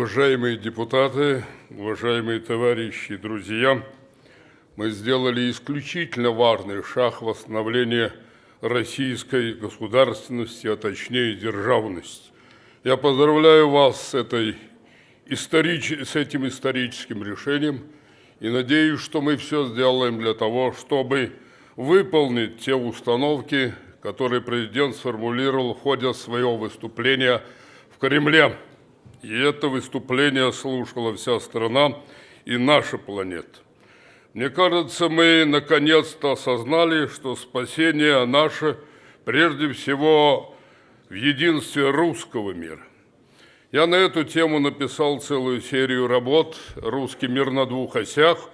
Уважаемые депутаты, уважаемые товарищи друзья, мы сделали исключительно важный шаг в восстановлении российской государственности, а точнее державности. Я поздравляю вас с, этой историч... с этим историческим решением и надеюсь, что мы все сделаем для того, чтобы выполнить те установки, которые президент сформулировал в ходе своего выступления в Кремле. И это выступление слушала вся страна и наша планета. Мне кажется, мы наконец-то осознали, что спасение наше прежде всего в единстве русского мира. Я на эту тему написал целую серию работ «Русский мир на двух осях»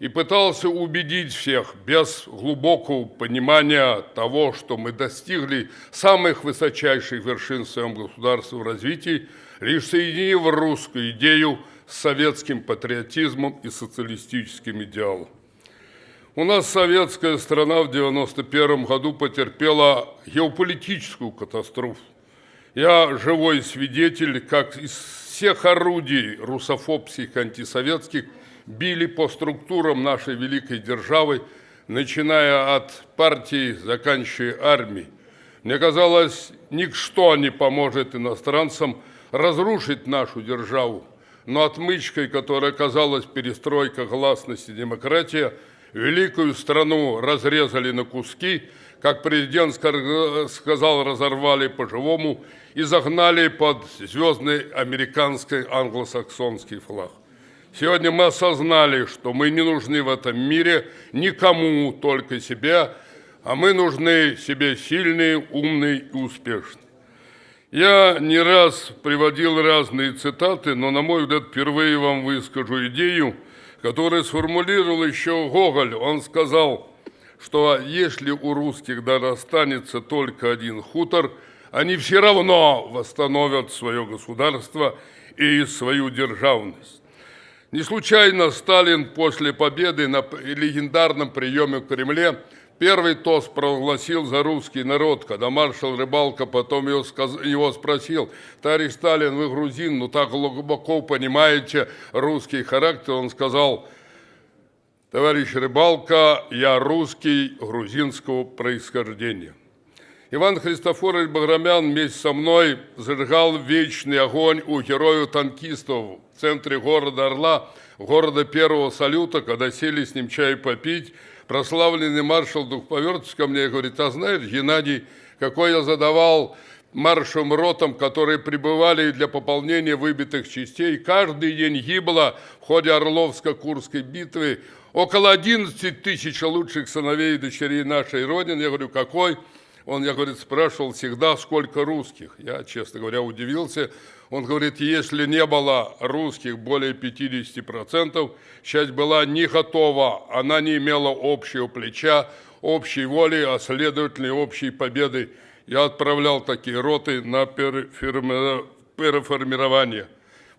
и пытался убедить всех без глубокого понимания того, что мы достигли самых высочайших вершин в своем государстве в развитии, лишь соединив русскую идею – с советским патриотизмом и социалистическим идеалом. У нас советская страна в 1991 году потерпела геополитическую катастрофу. Я живой свидетель, как из всех орудий русофобских антисоветских били по структурам нашей великой державы, начиная от партии, заканчивая армией. Мне казалось, ничто не поможет иностранцам разрушить нашу державу но отмычкой, которая оказалась перестройка, гласность и демократия, великую страну разрезали на куски, как президент сказал, разорвали по-живому и загнали под звездный американский англосаксонский флаг. Сегодня мы осознали, что мы не нужны в этом мире никому, только себе, а мы нужны себе сильные, умные и успешные. Я не раз приводил разные цитаты, но, на мой взгляд, впервые вам выскажу идею, которую сформулировал еще Гоголь. Он сказал, что если у русских даже останется только один хутор, они все равно восстановят свое государство и свою державность. Не случайно Сталин после победы на легендарном приеме в Кремле Первый тост провозгласил за русский народ, когда маршал Рыбалка потом его, его спросил, товарищ Сталин, вы грузин, ну так глубоко понимаете русский характер. Он сказал, товарищ Рыбалка, я русский грузинского происхождения. Иван Христофорович Баграмян вместе со мной зажигал вечный огонь у героев-танкистов в центре города Орла, города первого салюта, когда сели с ним чай попить, прославленный маршал Дух повернулся ко мне и говорит, а знаешь, Геннадий, какой я задавал маршем ротам, которые прибывали для пополнения выбитых частей. Каждый день гибло в ходе Орловско-Курской битвы около 11 тысяч лучших сыновей и дочерей нашей Родины. Я говорю, какой? Он, я, говорит, спрашивал всегда, сколько русских. Я, честно говоря, удивился. Он говорит, если не было русских более 50%, часть была не готова, она не имела общего плеча, общей воли, а следовательно общей победы. Я отправлял такие роты на переформирование.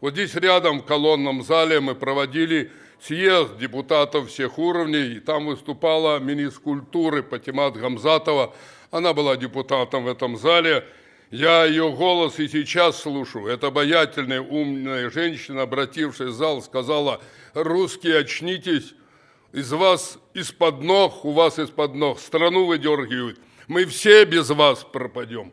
Вот здесь рядом в колонном зале мы проводили съезд депутатов всех уровней, и там выступала министр культуры Патимат Гамзатова. Она была депутатом в этом зале, я ее голос и сейчас слушаю. Эта обаятельная, умная женщина, обратившись в зал, сказала, русские, очнитесь, из вас из-под ног, у вас из-под ног страну выдергивают. Мы все без вас пропадем.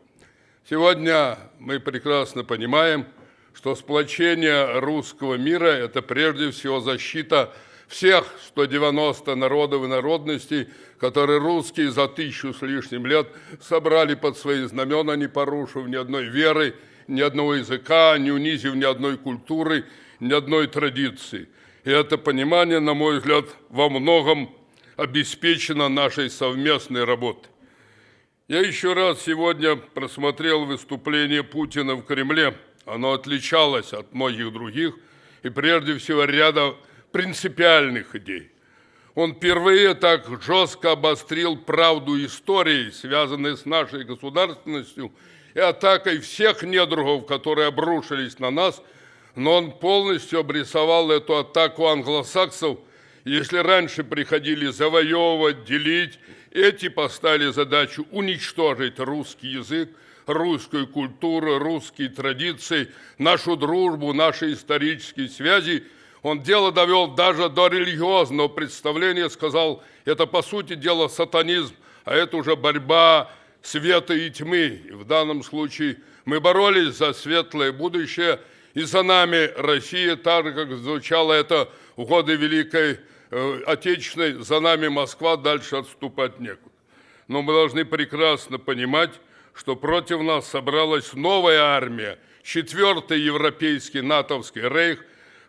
Сегодня мы прекрасно понимаем, что сплочение русского мира – это прежде всего защита всех 190 народов и народностей, которые русские за тысячу с лишним лет собрали под свои знамена, не порушив ни одной веры, ни одного языка, не унизив ни одной культуры, ни одной традиции. И это понимание, на мой взгляд, во многом обеспечено нашей совместной работой. Я еще раз сегодня просмотрел выступление Путина в Кремле. Оно отличалось от многих других и прежде всего ряда принципиальных идей. Он впервые так жестко обострил правду истории, связанной с нашей государственностью и атакой всех недругов, которые обрушились на нас, но он полностью обрисовал эту атаку англосаксов. Если раньше приходили завоевывать, делить, эти поставили задачу уничтожить русский язык, русскую культуру, русские традиции, нашу дружбу, наши исторические связи. Он дело довел даже до религиозного представления, сказал, это по сути дела сатанизм, а это уже борьба света и тьмы. И в данном случае мы боролись за светлое будущее, и за нами Россия, так же, как звучало это в годы Великой э, Отечественной, за нами Москва, дальше отступать некуда. Но мы должны прекрасно понимать, что против нас собралась новая армия, четвертый европейский натовский рейх,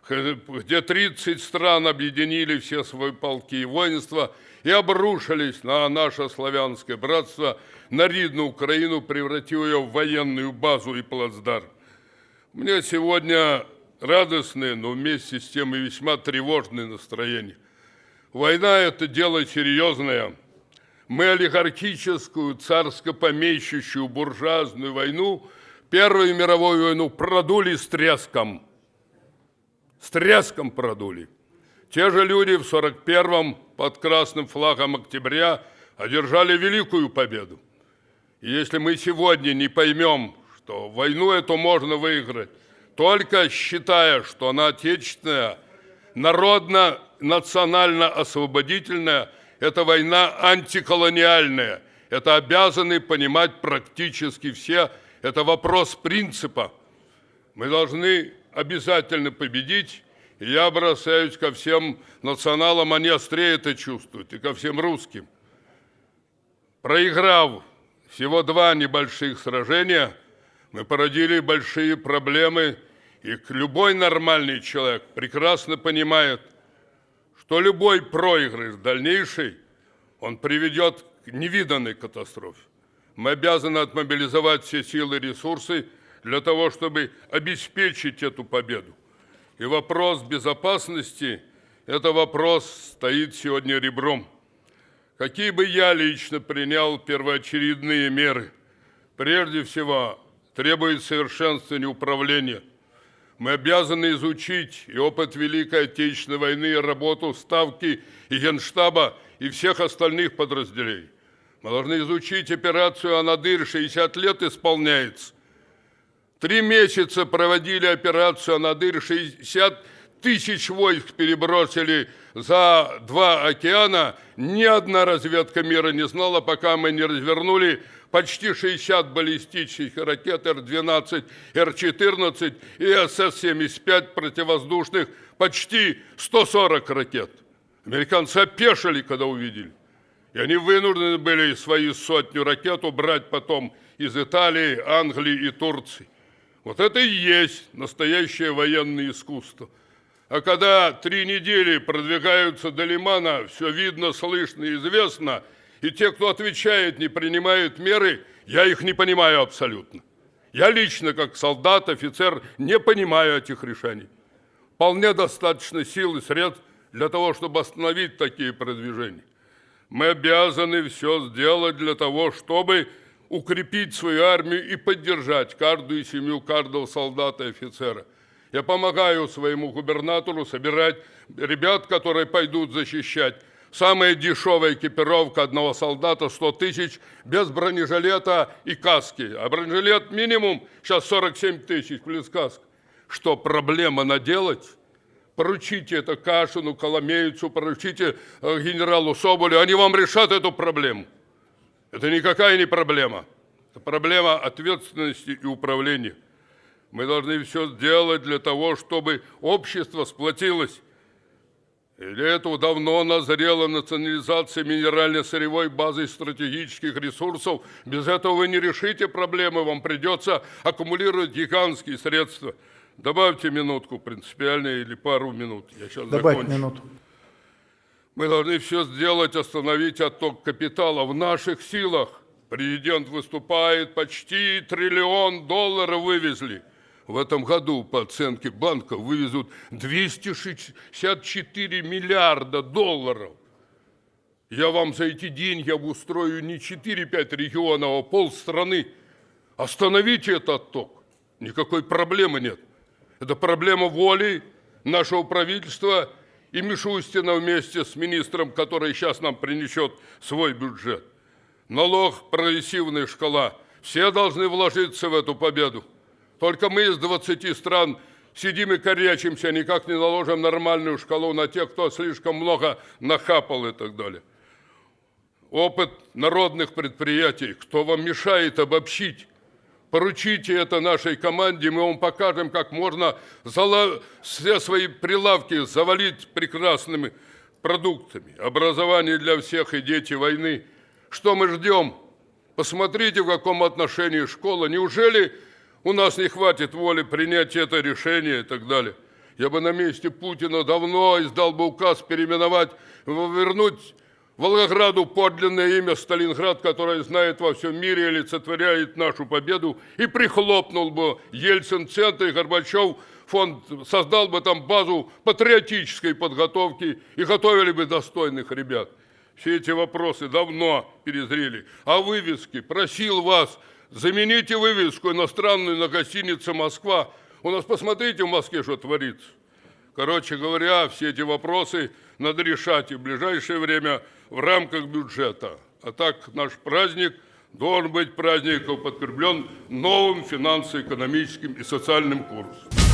где 30 стран объединили все свои полки и воинства и обрушились на наше славянское братство, на ридную Украину, превратив ее в военную базу и плацдарм. Мне сегодня радостное, но вместе с тем и весьма тревожное настроение. Война – это дело серьезное – мы олигархическую, царско-помещущую, буржуазную войну, Первую мировую войну продули с треском. С треском продули. Те же люди в 41-м под красным флагом октября одержали великую победу. И если мы сегодня не поймем, что войну эту можно выиграть, только считая, что она отечественная, народно-национально-освободительная – это война антиколониальная. Это обязаны понимать практически все. Это вопрос принципа. Мы должны обязательно победить. И я обращаюсь ко всем националам, они острее это чувствуют, и ко всем русским. Проиграв всего два небольших сражения, мы породили большие проблемы, и любой нормальный человек прекрасно понимает – что любой проигрыш дальнейший, он приведет к невиданной катастрофе. Мы обязаны отмобилизовать все силы и ресурсы для того, чтобы обеспечить эту победу. И вопрос безопасности, это вопрос стоит сегодня ребром. Какие бы я лично принял первоочередные меры? Прежде всего, требует совершенствования управления – мы обязаны изучить и опыт Великой Отечественной войны, и работу Ставки и Генштаба и всех остальных подразделений. Мы должны изучить операцию «Анадырь», 60 лет исполняется. Три месяца проводили операцию «Анадырь», 60 тысяч войск перебросили за два океана. Ни одна разведка мира не знала, пока мы не развернули почти 60 баллистических ракет Р-12, Р-14 и СС-75 противовоздушных, почти 140 ракет. Американцы опешили, когда увидели. И они вынуждены были свои сотню ракет убрать потом из Италии, Англии и Турции. Вот это и есть настоящее военное искусство. А когда три недели продвигаются до Лимана, все видно, слышно и известно – и те, кто отвечает, не принимают меры, я их не понимаю абсолютно. Я лично, как солдат, офицер, не понимаю этих решений. Вполне достаточно сил и средств для того, чтобы остановить такие продвижения. Мы обязаны все сделать для того, чтобы укрепить свою армию и поддержать каждую семью, каждого солдата и офицера. Я помогаю своему губернатору собирать ребят, которые пойдут защищать Самая дешевая экипировка одного солдата 100 тысяч без бронежилета и каски. А бронежилет минимум сейчас 47 тысяч плюс каска. Что, проблема наделать? Поручите это Кашину, Коломейцу, поручите э, генералу Соболю, они вам решат эту проблему. Это никакая не проблема. Это проблема ответственности и управления. Мы должны все сделать для того, чтобы общество сплотилось и для этого давно назрела национализация минерально-сырьевой базы стратегических ресурсов. Без этого вы не решите проблемы, вам придется аккумулировать гигантские средства. Добавьте минутку принципиально или пару минут. Я сейчас Добавь закончу. минуту. Мы должны все сделать, остановить отток капитала в наших силах. Президент выступает, почти триллион долларов вывезли – в этом году, по оценке банка, вывезут 264 миллиарда долларов. Я вам за эти деньги обустрою не 4-5 регионов, а полстраны. Остановите этот отток. Никакой проблемы нет. Это проблема воли нашего правительства и Мишустина вместе с министром, который сейчас нам принесет свой бюджет. Налог, прогрессивная шкала – Все должны вложиться в эту победу. Только мы из 20 стран сидим и корячимся, никак не наложим нормальную шкалу на тех, кто слишком много нахапал и так далее. Опыт народных предприятий, кто вам мешает обобщить, поручите это нашей команде, мы вам покажем, как можно все свои прилавки завалить прекрасными продуктами. Образование для всех и дети войны. Что мы ждем? Посмотрите, в каком отношении школа. Неужели у нас не хватит воли принять это решение и так далее? Я бы на месте Путина давно издал бы указ переименовать, вернуть Волгограду подлинное имя Сталинград, которое знает во всем мире и олицетворяет нашу победу, и прихлопнул бы Ельцин-центр и Горбачев фонд, создал бы там базу патриотической подготовки и готовили бы достойных ребят. Все эти вопросы давно перезрели. А вывески? Просил вас, замените вывеску иностранную на гостинице «Москва». У нас, посмотрите, в Москве что творится. Короче говоря, все эти вопросы надо решать и в ближайшее время в рамках бюджета. А так наш праздник должен быть праздником подкреплен новым финансово-экономическим и социальным курсом.